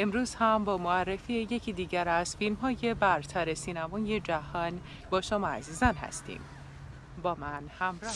امروز هم با معرفی یکی دیگر از فیلم های برتر سینمای جهان با شما عزیزان هستیم. با من همراه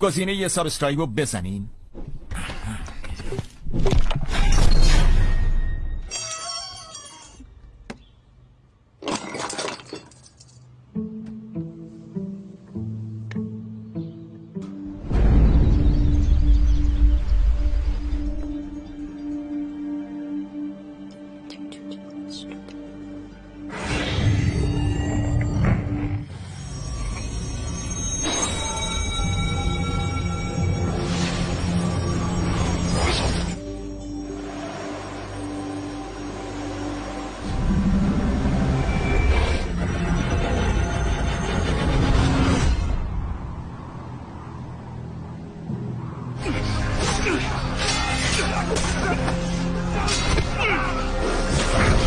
گزینه یه سابسکرایب رو بزنین. あっ!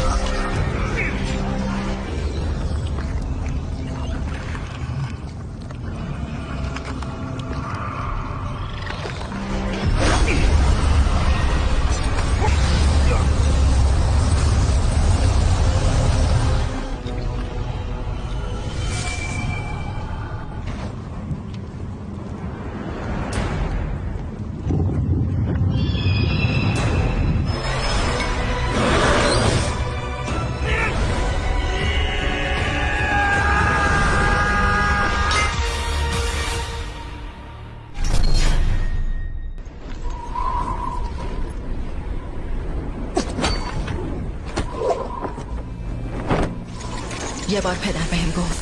یه بار پدر بهم گفت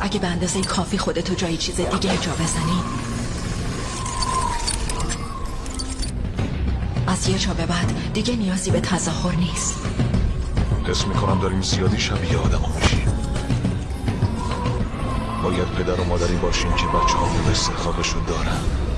اگه به اندازه کافی خودتو جای چیز دیگه جا بزنی. از یه جا به بعد دیگه نیازی به تظاهر نیست. حس می‌کنم داریم زیادی شبیه آدم میشیم. باید پدر و مادری باشیم که بچه ها استحقاقشو دارن.